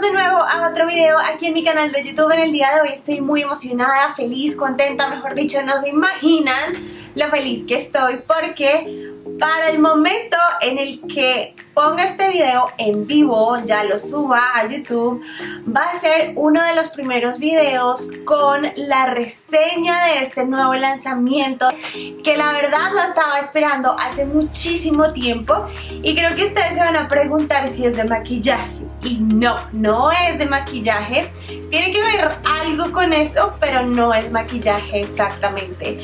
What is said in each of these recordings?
De nuevo a otro video aquí en mi canal de YouTube. En el día de hoy estoy muy emocionada, feliz, contenta, mejor dicho, no se imaginan lo feliz que estoy porque para el momento en el que ponga este video en vivo, ya lo suba a YouTube, va a ser uno de los primeros videos con la reseña de este nuevo lanzamiento que la verdad lo estaba esperando hace muchísimo tiempo y creo que ustedes se van a preguntar si es de maquillaje y no, no es de maquillaje. Tiene que ver algo con eso, pero no es maquillaje exactamente.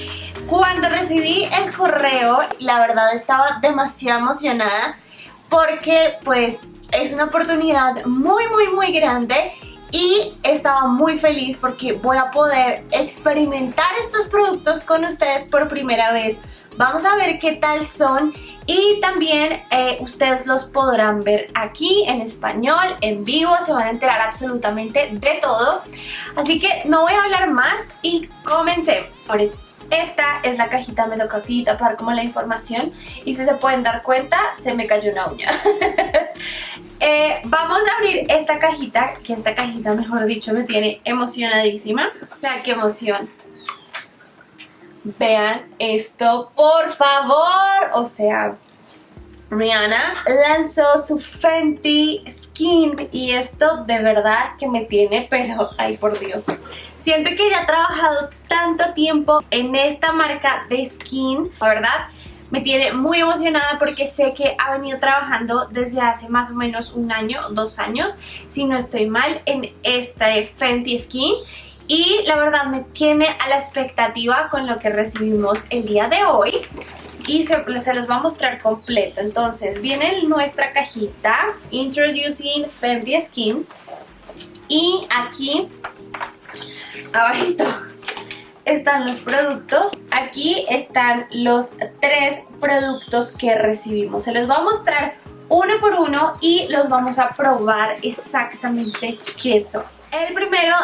Cuando recibí el correo, la verdad estaba demasiado emocionada porque pues es una oportunidad muy muy muy grande y estaba muy feliz porque voy a poder experimentar estos productos con ustedes por primera vez Vamos a ver qué tal son y también eh, ustedes los podrán ver aquí en español, en vivo, se van a enterar absolutamente de todo. Así que no voy a hablar más y comencemos. Esta es la cajita, me toca aquí tapar como la información y si se pueden dar cuenta, se me cayó una uña. Eh, vamos a abrir esta cajita, que esta cajita, mejor dicho, me tiene emocionadísima. O sea, qué emoción. Vean esto, por favor. O sea, Rihanna lanzó su Fenty Skin y esto de verdad que me tiene, pero ay por Dios. Siento que ya ha trabajado tanto tiempo en esta marca de skin, la verdad me tiene muy emocionada porque sé que ha venido trabajando desde hace más o menos un año, dos años, si no estoy mal, en este Fenty Skin y la verdad me tiene a la expectativa con lo que recibimos el día de hoy y se, los va a mostrar completo. Entonces viene nuestra cajita Introducing Fenty Skin y aquí abajito están los productos. Aquí están los tres productos que recibimos. Se los va a mostrar uno por uno y los vamos a probar exactamente qué son. El primero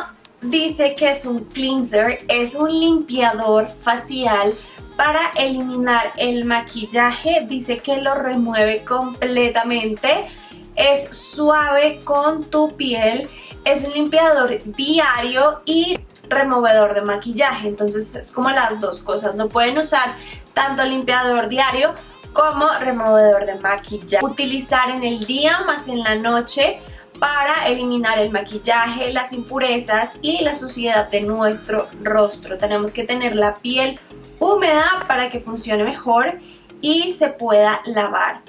dice que es un cleanser, es un limpiador facial para eliminar el maquillaje, dice que lo remueve completamente, es suave con tu piel, es un limpiador diario y removedor de maquillaje, entonces es como las dos cosas, lo pueden usar tanto limpiador diario como removedor de maquillaje. Utilizar en el día más en la noche para eliminar el maquillaje, las impurezas y la suciedad de nuestro rostro. Tenemos que tener la piel húmeda para que funcione mejor y se pueda lavar.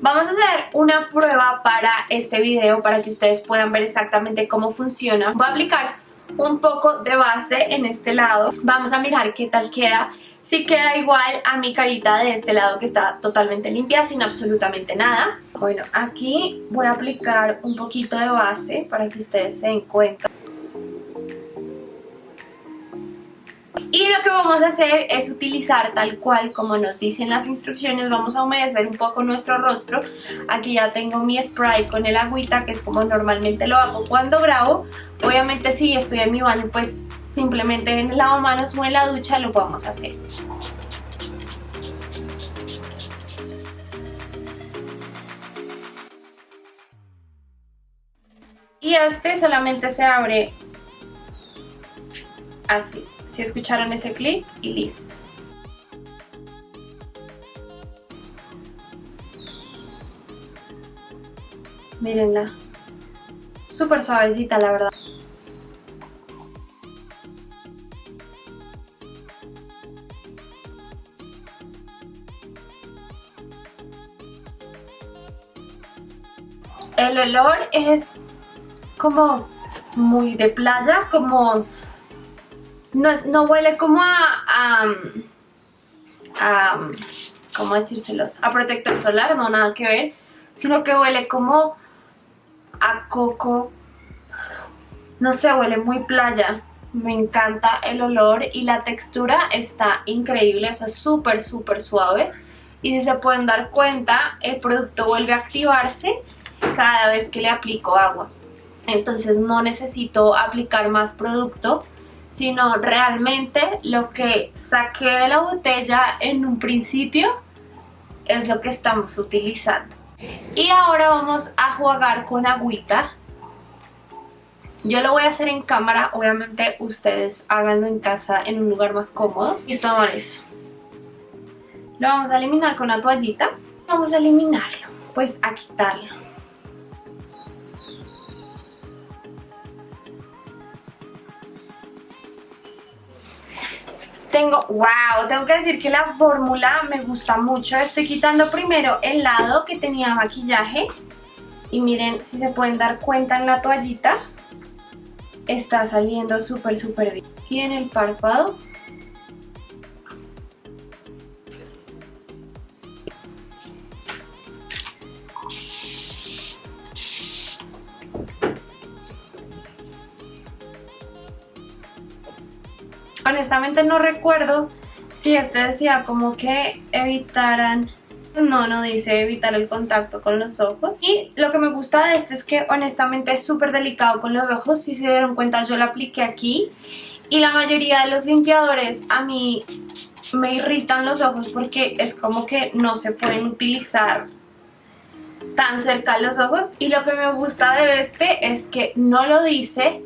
Vamos a hacer una prueba para este video para que ustedes puedan ver exactamente cómo funciona. Voy a aplicar un poco de base en este lado. Vamos a mirar qué tal queda Sí queda igual a mi carita de este lado que está totalmente limpia, sin absolutamente nada. Bueno, aquí voy a aplicar un poquito de base para que ustedes se den cuenta. Y lo que vamos a hacer es utilizar tal cual como nos dicen las instrucciones, vamos a humedecer un poco nuestro rostro. Aquí ya tengo mi spray con el agüita, que es como normalmente lo hago cuando grabo. Obviamente si estoy en mi baño, pues simplemente en el lavamanos o en la ducha lo podemos hacer. Este solamente se abre así. Si escucharon ese clic y listo. Mírenla. Súper suavecita, la verdad. El olor es como muy de playa, como no, huele como a, a, ¿cómo decírselos? A protector solar, no, nada que ver, sino que huele como a coco, no sé, huele muy playa. Me encanta el olor y la textura está increíble, o sea, súper, súper suave. Y si se pueden dar cuenta, el producto vuelve a activarse cada vez que le aplico agua. Entonces no necesito aplicar más producto sino realmente lo que saqué de la botella en un principio es lo que estamos utilizando. Y ahora vamos a jugar con agüita Yo lo voy a hacer en cámara, obviamente ustedes háganlo en casa en un lugar más cómodo. Listo, amores. Lo vamos a eliminar con la toallita. Vamos a eliminarlo, pues a quitarlo. Tengo, wow, tengo que decir que la fórmula me gusta mucho. Estoy quitando primero el lado que tenía maquillaje. Y miren, si se pueden dar cuenta en la toallita, está saliendo súper, súper bien. Y en el párpado honestamente no recuerdo si este decía como que evitaran no, no dice evitar el contacto con los ojos. Y lo que me gusta de este es que honestamente es súper delicado con los ojos. Si se dieron cuenta yo lo apliqué aquí. Y la mayoría de los limpiadores a mí me irritan los ojos porque es como que no se pueden utilizar tan cerca los ojos. Y lo que me gusta de este es que no lo dice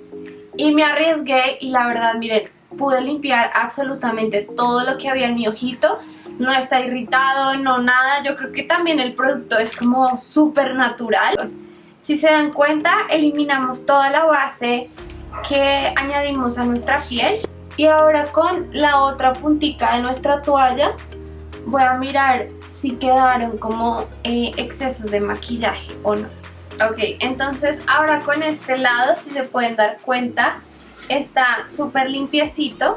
y me arriesgué y la verdad miren pude limpiar absolutamente todo lo que había en mi ojito. No está irritado, no nada, yo creo que también el producto es como súper natural si se dan cuenta eliminamos toda la base que añadimos a nuestra piel. Y ahora con la otra puntica de nuestra toalla voy a mirar si quedaron como eh, excesos de maquillaje o no. Ok, entonces ahora con este lado si se pueden dar cuenta está súper limpiecito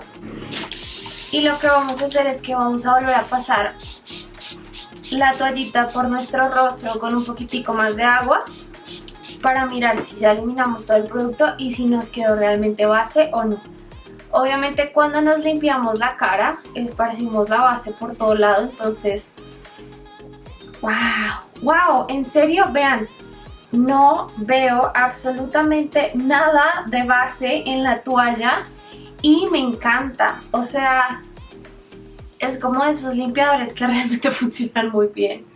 y lo que vamos a hacer es que vamos a volver a pasar la toallita por nuestro rostro con un poquitico más de agua para mirar si ya eliminamos todo el producto y si nos quedó realmente base o no. Obviamente cuando nos limpiamos la cara esparcimos la base por todo lado, entonces... ¡Wow! ¡Wow! En serio, vean, no veo absolutamente nada de base en la toalla y me encanta, o sea, es como de esos limpiadores que realmente funcionan muy bien.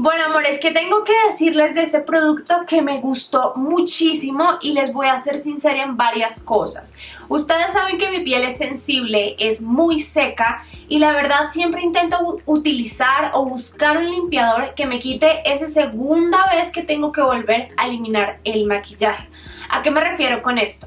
Bueno amores, que tengo que decirles de ese producto que me gustó muchísimo y les voy a ser sincera en varias cosas. Ustedes saben que mi piel es sensible, es muy seca y la verdad siempre intento utilizar o buscar un limpiador que me quite esa segunda vez que tengo que volver a eliminar el maquillaje. ¿A qué me refiero con esto?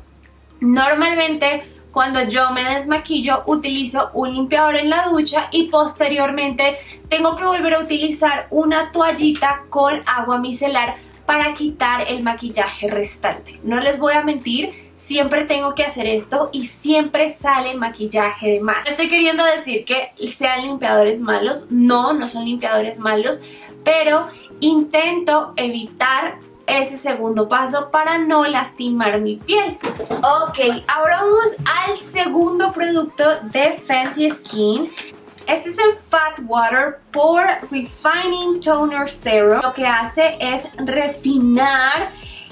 Normalmente cuando yo me desmaquillo utilizo un limpiador en la ducha y posteriormente tengo que volver a utilizar una toallita con agua micelar para quitar el maquillaje restante. No les voy a mentir, siempre tengo que hacer esto y siempre sale maquillaje de más. Estoy queriendo decir que sean limpiadores malos, no, no son limpiadores malos, pero intento evitar ese segundo paso para no lastimar mi piel. Ok, ahora vamos al segundo producto de Fenty Skin. Este es el Fat Water Pore Refining Toner Serum. Lo que hace es refinar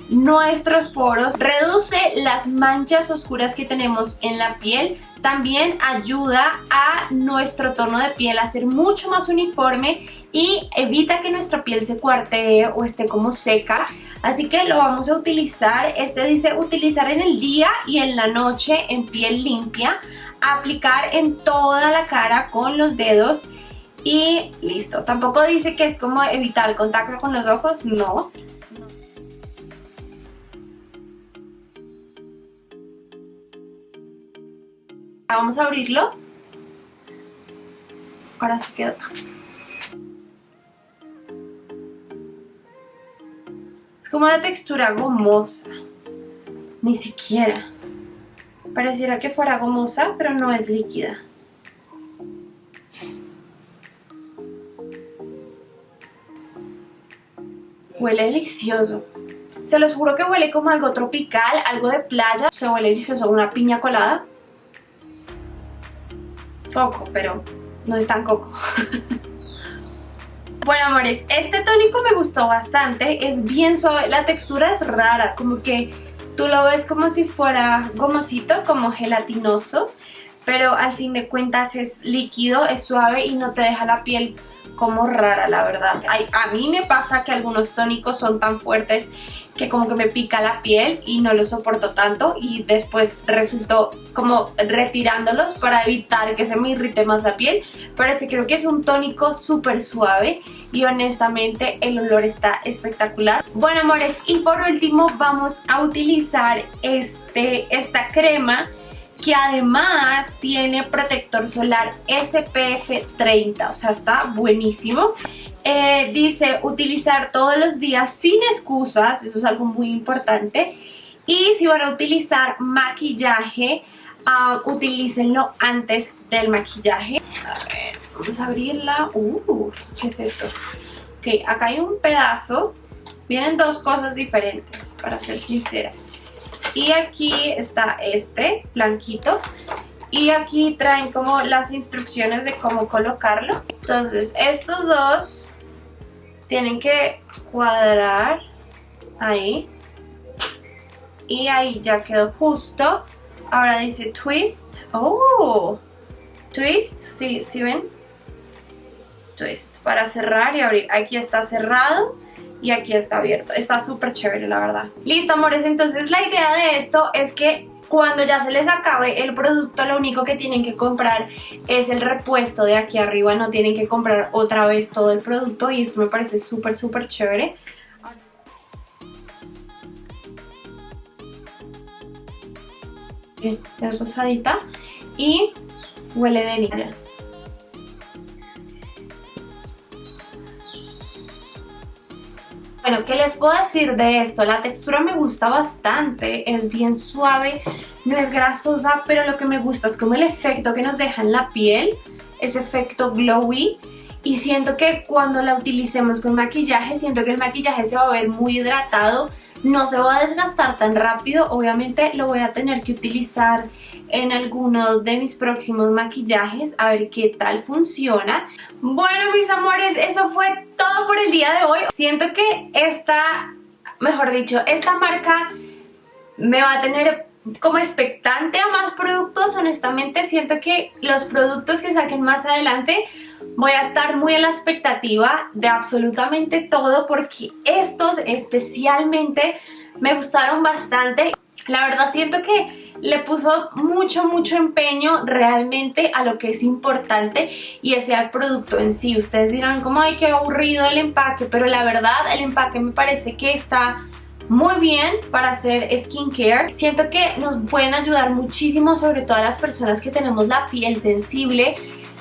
nuestros poros, reduce las manchas oscuras que tenemos en la piel, también ayuda a nuestro tono de piel a ser mucho más uniforme y evita que nuestra piel se cuartee o esté como seca. Así que lo vamos a utilizar, este dice utilizar en el día y en la noche en piel limpia, aplicar en toda la cara con los dedos y listo. Tampoco dice que es como evitar contacto con los ojos, no. Vamos a abrirlo. Ahora se quedó. Como de textura gomosa. Ni siquiera. Pareciera que fuera gomosa, pero no es líquida. Huele delicioso. Se los juro que huele como algo tropical, algo de playa. Se huele delicioso, una piña colada. Coco, pero no es tan coco. Bueno, amores, este tónico me gustó bastante, es bien suave, la textura es rara, como que tú lo ves como si fuera gomosito, como gelatinoso, pero al fin de cuentas es líquido, es suave y no te deja la piel como rara, la verdad. a mí me pasa que algunos tónicos son tan fuertes que como que me pica la piel y no lo soporto tanto y después resultó como retirándolos para evitar que se me irrite más la piel, pero este creo que es un tónico súper suave y honestamente el olor está espectacular. Bueno amores, y por último vamos a utilizar este, esta crema que además tiene protector solar SPF 30, o sea, está buenísimo. Eh, dice utilizar todos los días sin excusas, eso es algo muy importante. Y si van a utilizar maquillaje, uh, utilícenlo antes del maquillaje. A ver, vamos a abrirla. Uh, ¿qué es esto? Ok, acá hay un pedazo. Vienen dos cosas diferentes, para ser sincera. Y aquí está este, blanquito. Y aquí traen como las instrucciones de cómo colocarlo. Entonces estos dos tienen que cuadrar ahí. Y ahí ya quedó justo. Ahora dice twist. ¡Oh! Twist, ¿sí, ¿sí ven? Twist, para cerrar y abrir. Aquí está cerrado y aquí está abierto. Está súper chévere, la verdad. Listo, amores, entonces la idea de esto es que cuando ya se les acabe el producto, lo único que tienen que comprar es el repuesto de aquí arriba. No tienen que comprar otra vez todo el producto y esto me parece súper, súper chévere. es rosadita y huele de Bueno, ¿qué les puedo decir de esto? La textura me gusta bastante, es bien suave, no es grasosa, pero lo que me gusta es como el efecto que nos deja en la piel, ese efecto glowy. Y siento que cuando la utilicemos con maquillaje, siento que el maquillaje se va a ver muy hidratado, no se va a desgastar tan rápido, obviamente lo voy a tener que utilizar en algunos de mis próximos maquillajes a ver qué tal funciona. Bueno mis amores, eso fue todo por el día de hoy. Siento que esta, mejor dicho, esta marca me va a tener como expectante a más productos. Honestamente siento que los productos que saquen más adelante voy a estar muy en la expectativa de absolutamente todo porque estos especialmente me gustaron bastante. La verdad siento que le puso mucho, mucho empeño realmente a lo que es importante y ese al producto en sí. Ustedes dirán como, ay, qué aburrido el empaque, pero la verdad el empaque me parece que está muy bien para hacer skincare. Siento que nos pueden ayudar muchísimo, sobre todo a las personas que tenemos la piel sensible.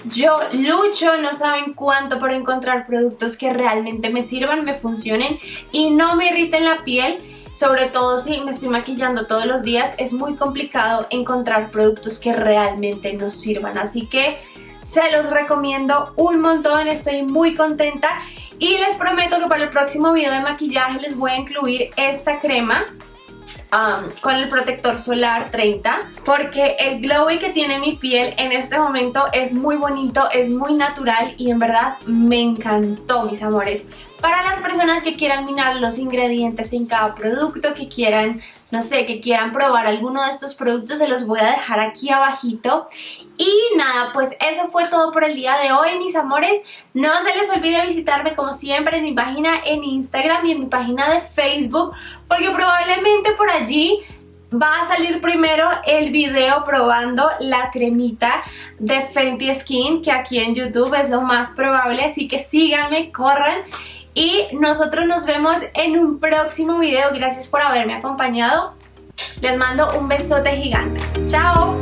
Yo lucho, no saben cuánto por encontrar productos que realmente me sirvan, me funcionen y no me irriten la piel. Sobre todo si me estoy maquillando todos los días, es muy complicado encontrar productos que realmente nos sirvan. Así que se los recomiendo un montón, estoy muy contenta. Y les prometo que para el próximo video de maquillaje les voy a incluir esta crema Con el protector solar 30 porque el glowy que tiene mi piel en este momento es muy bonito, es muy natural y en verdad me encantó mis amores. Para las personas que quieran mirar los ingredientes en cada producto, que quieran no sé, que quieran probar alguno de estos productos, se los voy a dejar aquí abajito. Y nada, pues eso fue todo por el día de hoy, mis amores. No se les olvide visitarme como siempre en mi página en Instagram y en mi página de Facebook, porque probablemente allí va a salir primero el video probando la cremita de Fenty Skin, que aquí en YouTube es lo más probable, así que síganme, corran y nosotros nos vemos en un próximo video. Gracias por haberme acompañado. Les mando un besote gigante. ¡Chao!